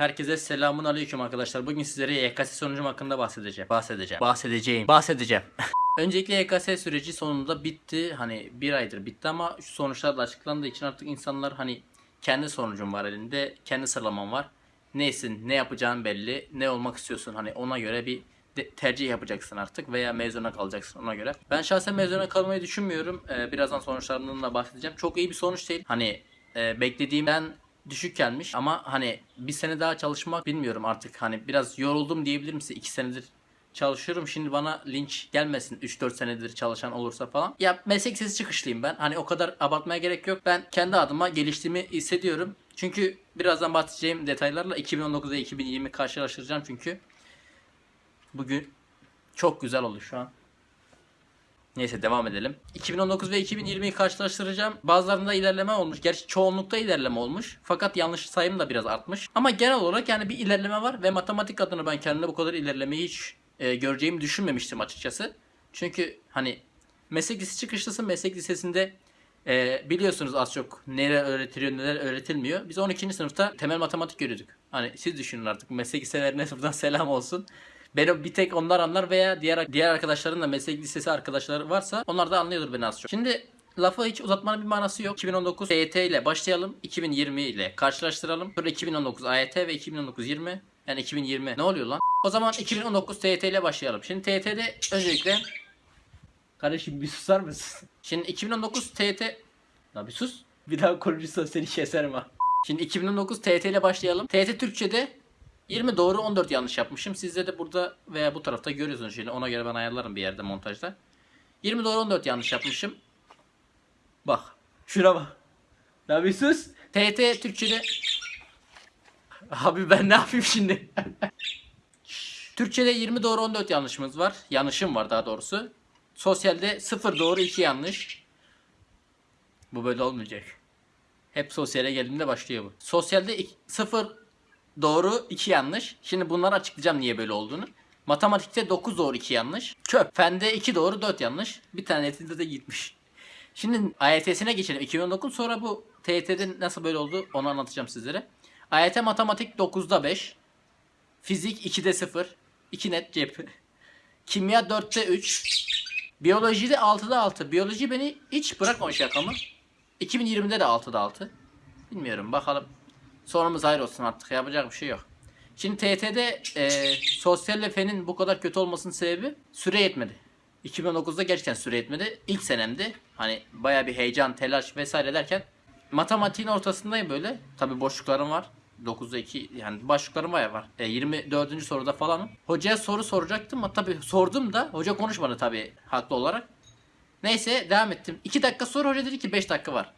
Herkese selamun aleyküm arkadaşlar. Bugün sizlere YKS sonucum hakkında bahsedeceğim. Bahsedeceğim. Bahsedeceğim. Bahsedeceğim. Öncelikle YKS süreci sonunda bitti. Hani bir aydır bitti ama şu sonuçlar da açıklandığı için artık insanlar hani kendi sonucum var elinde. Kendi sıralamam var. Neysin, ne yapacağın belli. Ne olmak istiyorsun hani ona göre bir tercih yapacaksın artık veya mezuna kalacaksın ona göre. Ben şahsen mezuna kalmayı düşünmüyorum. Ee, birazdan sonuçlarından da bahsedeceğim. Çok iyi bir sonuç değil. Hani e, beklediğimden düşük gelmiş ama hani bir sene daha çalışmak bilmiyorum artık hani biraz yoruldum diyebilirim size 2 senedir çalışıyorum şimdi bana linç gelmesin 3-4 senedir çalışan olursa falan. Ya meslek sesi çıkışlıyım ben hani o kadar abartmaya gerek yok ben kendi adıma geliştiğimi hissediyorum. Çünkü birazdan bahsedeceğim detaylarla 2019 ve 2020 karşılaştıracağım çünkü bugün çok güzel oldu şu an. Neyse devam edelim. 2019 ve 2020'yi karşılaştıracağım. Bazılarında ilerleme olmuş. Gerçi çoğunlukta ilerleme olmuş. Fakat yanlış sayım da biraz artmış. Ama genel olarak yani bir ilerleme var ve matematik adına ben kendimde bu kadar ilerlemeyi hiç e, göreceğimi düşünmemiştim açıkçası. Çünkü hani meslek lisesi çıkışlısı meslek lisesinde e, biliyorsunuz az çok neler öğretiliyor neler öğretilmiyor. Biz 12. sınıfta temel matematik görüyorduk. Hani siz düşünün artık meslek liselerine buradan selam olsun. Beni bir tek onlar anlar veya diğer diğer arkadaşların da meslek lisesi arkadaşları varsa onlar da anlıyordur beni az çok. Şimdi lafı hiç uzatmanın bir manası yok. 2019 TYT ile başlayalım. 2020 ile karşılaştıralım. Sonra 2019 AYT ve 2019 20 yani 2020 ne oluyor lan? O zaman 2019 TYT ile başlayalım. Şimdi TYT'de öncelikle Kardeşim bir susar mısın? Şimdi 2019 TYT La bir sus. Bir daha konuşursan seni keserim ha. Şimdi 2019 TYT ile başlayalım. TYT Türkçe'de 20 doğru 14 yanlış yapmışım. Sizde de burada veya bu tarafta görüyorsunuz şimdi. Ona göre ben ayarlarım bir yerde montajda. 20 doğru 14 yanlış yapmışım. Bak. Şuna bak. Bir sus. TYT Türkçe'de Abi ben ne yapayım şimdi? Türkçe'de 20 doğru 14 yanlışımız var. Yanlışım var daha doğrusu. Sosyalde 0 doğru 2 yanlış. Bu böyle olmayacak. Hep sosyale geldiğinde başlıyor bu. Sosyalde 0 doğru 2 yanlış. Şimdi bunları açıklayacağım niye böyle olduğunu. Matematikte 9 doğru 2 yanlış. Çöp. Fende 2 doğru 4 yanlış. Bir tane netinde de gitmiş. Şimdi AYT'sine geçelim. 2019 sonra bu TYT'de nasıl böyle oldu onu anlatacağım sizlere. AYT matematik 9'da 5. Fizik 2'de 0. 2 net cep. Kimya 4'te 3. Biyolojide 6'da 6. Biyoloji beni hiç bırakmamış şakamı. 2020'de de 6'da 6. Bilmiyorum bakalım. Sonumuz hayır olsun artık yapacak bir şey yok. Şimdi TYT'de e, sosyalle fenin bu kadar kötü olmasının sebebi süre yetmedi. 2019'da gerçekten süre yetmedi. İlk senemdi. Hani baya bir heyecan, telaş vesaire derken matematiğin ortasındayım böyle. Tabi boşluklarım var. 9'da 2 yani başlıklarım bayağı var. E, 24. soruda falanım. Hocaya soru soracaktım ama tabi sordum da hoca konuşmadı tabi haklı olarak. Neyse devam ettim. 2 dakika sonra hoca dedi ki 5 dakika var.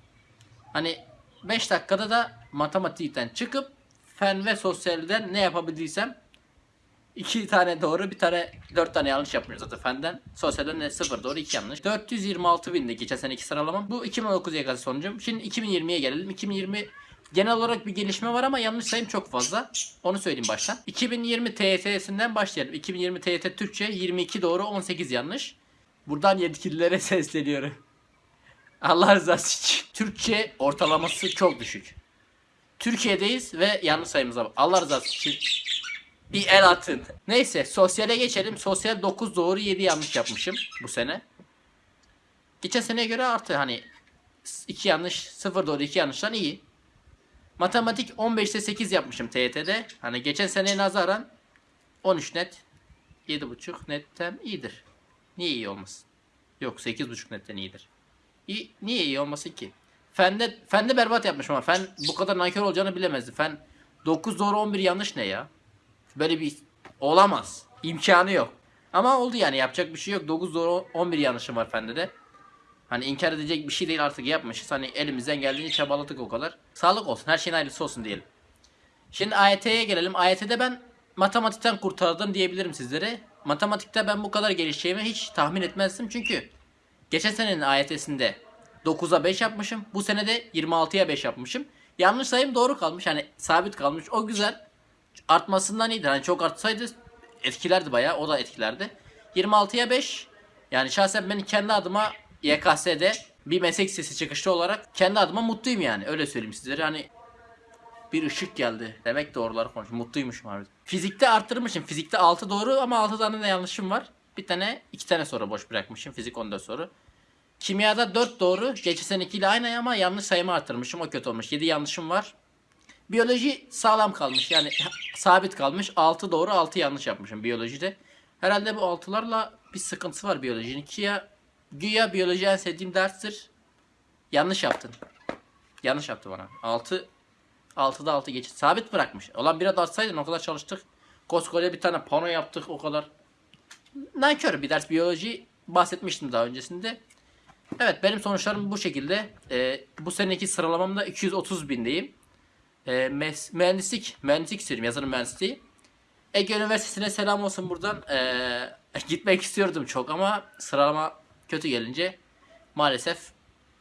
Hani 5 dakikada da matematikten çıkıp fen ve sosyalden ne yapabildiysem 2 tane doğru bir tane 4 tane yanlış yapmış zaten fenden. Sosyalden de 0 doğru 2 yanlış. 426 bindi geçen seneki sıralamam. Bu 2019 YKS sonucum. Şimdi 2020'ye gelelim. 2020 genel olarak bir gelişme var ama yanlış sayım çok fazla. Onu söyleyeyim baştan. 2020 TYT'sinden başlayalım. 2020 TYT Türkçe 22 doğru 18 yanlış. Buradan yetkililere sesleniyorum. Allah rızası için. Türkçe ortalaması çok düşük. Türkiye'deyiz ve yanlış sayımıza bak. Allah rızası için bir el atın. Neyse sosyale geçelim. Sosyal 9 doğru 7 yanlış yapmışım bu sene. Geçen seneye göre artı hani 2 yanlış 0 doğru 2 yanlıştan iyi. Matematik 15'te 8 yapmışım TYT'de. Hani geçen seneye nazaran 13 net 7.5 netten iyidir. Niye iyi olmasın? Yok 8.5 netten iyidir. İyi, niye iyi olmasın ki? Fende, fende berbat yapmış ama fen bu kadar nankör olacağını bilemezdi. Fen 9 doğru 11 yanlış ne ya? Böyle bir olamaz. İmkanı yok. Ama oldu yani yapacak bir şey yok. 9 doğru 11 yanlışım var fende de. Hani inkar edecek bir şey değil artık yapmışız. Hani elimizden geldiğince çabaladık o kadar. Sağlık olsun. Her şeyin ayrısı olsun diyelim. Şimdi AYT'ye gelelim. AYT'de ben matematikten kurtardım diyebilirim sizlere. Matematikte ben bu kadar gelişeceğimi hiç tahmin etmezdim. Çünkü geçen senenin AYT'sinde 9'a 5 yapmışım. Bu sene de 26'ya 5 yapmışım. Yanlış sayım doğru kalmış. Hani sabit kalmış. O güzel. Artmasından iyidir. Hani çok artsaydı etkilerdi bayağı. O da etkilerdi. 26'ya 5. Yani şahsen ben kendi adıma YKS'de bir meslek lisesi çıkışlı olarak kendi adıma mutluyum yani. Öyle söyleyeyim sizlere. Hani Bir ışık geldi. Demek doğruları konuş. Mutluymuşum abi. Fizikte arttırmışım. Fizikte 6 doğru ama 6 tane de yanlışım var. Bir tane, iki tane soru boş bırakmışım. Fizik 14 soru. Kimyada 4 doğru. Geçen senekiyle aynı ama yanlış sayımı arttırmışım. O kötü olmuş. 7 yanlışım var. Biyoloji sağlam kalmış. Yani sabit kalmış. 6 doğru 6 yanlış yapmışım biyolojide. Herhalde bu 6'larla bir sıkıntısı var biyolojinin. Ki ya güya biyoloji en sevdiğim derstir. Yanlış yaptın. Yanlış yaptı bana. 6 6'da 6 geçit. Sabit bırakmış. Olan biraz atsaydın o kadar çalıştık. Koskoca bir tane pano yaptık o kadar. Nankör bir ders biyoloji bahsetmiştim daha öncesinde. Evet benim sonuçlarım bu şekilde. Ee, bu seneki sıralamamda 230 bindeyim. Mes- mühendislik, mühendislik istiyorum yazılım mühendisliği. Ege Üniversitesi'ne selam olsun buradan. Ee, gitmek istiyordum çok ama sıralama kötü gelince maalesef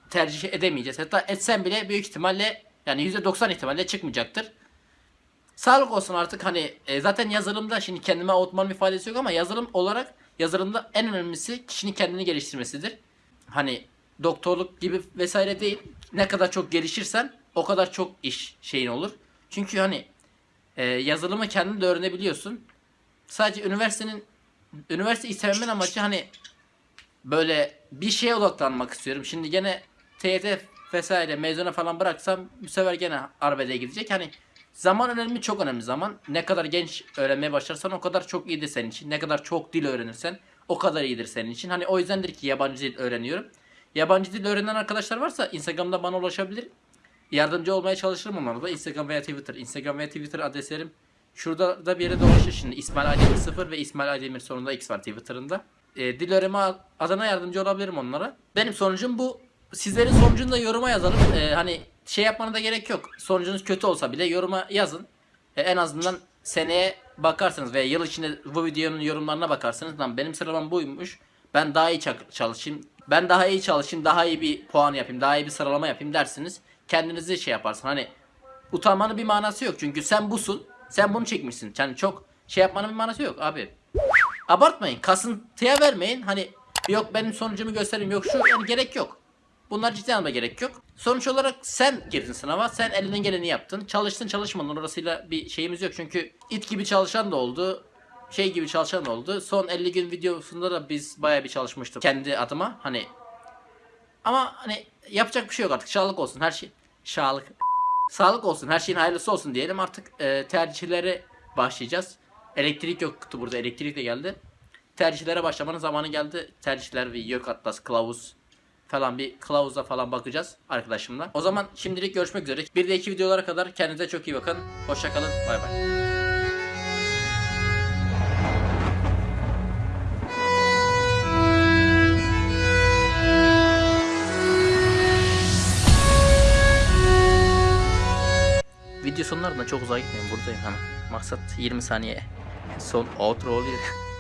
tercih edemeyeceğiz. Hatta etsem bile büyük ihtimalle yani %90 ihtimalle çıkmayacaktır. Sağlık olsun artık hani e, zaten yazılımda şimdi kendime avutmanın bir faydası yok ama yazılım olarak yazılımda en önemlisi kişinin kendini geliştirmesidir. Hani doktorluk gibi vesaire değil. Ne kadar çok gelişirsen o kadar çok iş şeyin olur. Çünkü hani e, yazılımı kendin de öğrenebiliyorsun. Sadece üniversitenin üniversite istememin amacı hani böyle bir şeye odaklanmak istiyorum. Şimdi gene TYT vesaire mezuna falan bıraksam bu sefer gene arbedeye gidecek. Hani zaman önemli çok önemli zaman. Ne kadar genç öğrenmeye başlarsan o kadar çok iyidir senin için. Ne kadar çok dil öğrenirsen o kadar iyidir senin için. Hani o yüzdendir ki yabancı dil öğreniyorum. Yabancı dil öğrenen arkadaşlar varsa Instagram'da bana ulaşabilir. Yardımcı olmaya çalışırım onlara da. Instagram veya Twitter. Instagram veya Twitter adreslerim şurada da bir yere dolaşır şimdi. İsmail Aydemir 0 ve İsmail Aydemir sonunda X var Twitter'ında. E, dil öğrenme adına yardımcı olabilirim onlara. Benim sonucum bu. Sizlerin sonucunu da yoruma yazalım. E, hani şey yapmana da gerek yok. Sonucunuz kötü olsa bile yoruma yazın. E, en azından seneye bakarsınız veya yıl içinde bu videonun yorumlarına bakarsınız. Lan benim sıralamam buymuş. Ben daha iyi ça- çalışayım. Ben daha iyi çalışayım. Daha iyi bir puan yapayım. Daha iyi bir sıralama yapayım dersiniz. Kendinizi şey yaparsın. Hani utanmanın bir manası yok. Çünkü sen busun. Sen bunu çekmişsin. Yani çok şey yapmanın bir manası yok abi. Abartmayın. Kasıntıya vermeyin. Hani yok benim sonucumu göstereyim. Yok şu yani gerek yok. Bunlar ciddi alma gerek yok. Sonuç olarak sen girdin sınava. Sen elinden geleni yaptın. Çalıştın çalışmadın. Orasıyla bir şeyimiz yok. Çünkü it gibi çalışan da oldu. Şey gibi çalışan oldu. Son 50 gün videosunda da biz baya bir çalışmıştık. Kendi adıma. Hani ama hani yapacak bir şey yok artık. Sağlık olsun her şey. Sağlık. Sağlık olsun. Her şeyin hayırlısı olsun diyelim. Artık e, tercihlere başlayacağız. Elektrik yoktu burada. Elektrik de geldi. Tercihlere başlamanın zamanı geldi. Tercihler ve yok atlas, kılavuz falan bir kılavuza falan bakacağız arkadaşımla. O zaman şimdilik görüşmek üzere. Bir de iki videolara kadar kendinize çok iyi bakın. Hoşçakalın. Bay bay. Video sonlarında çok uzağa gitmeyin buradayım hemen. Maksat 20 saniye. Son outro oluyor.